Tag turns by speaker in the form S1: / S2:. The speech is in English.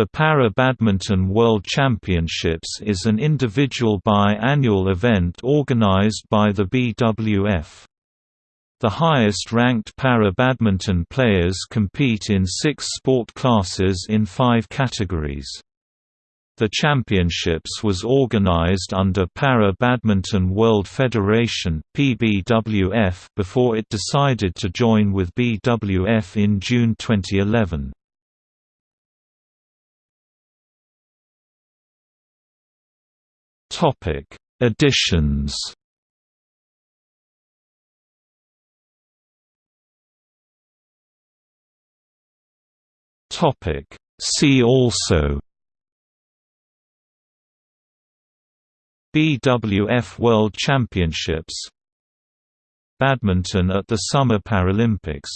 S1: The Para Badminton World Championships is an individual bi-annual event organized by the BWF. The highest-ranked para-badminton players compete in six sport classes in five categories. The championships was organized under Para Badminton World Federation (PBWF) before it decided to join with BWF in June 2011. Topic: Editions. Topic: See also BWF World Championships Badminton at the Summer Paralympics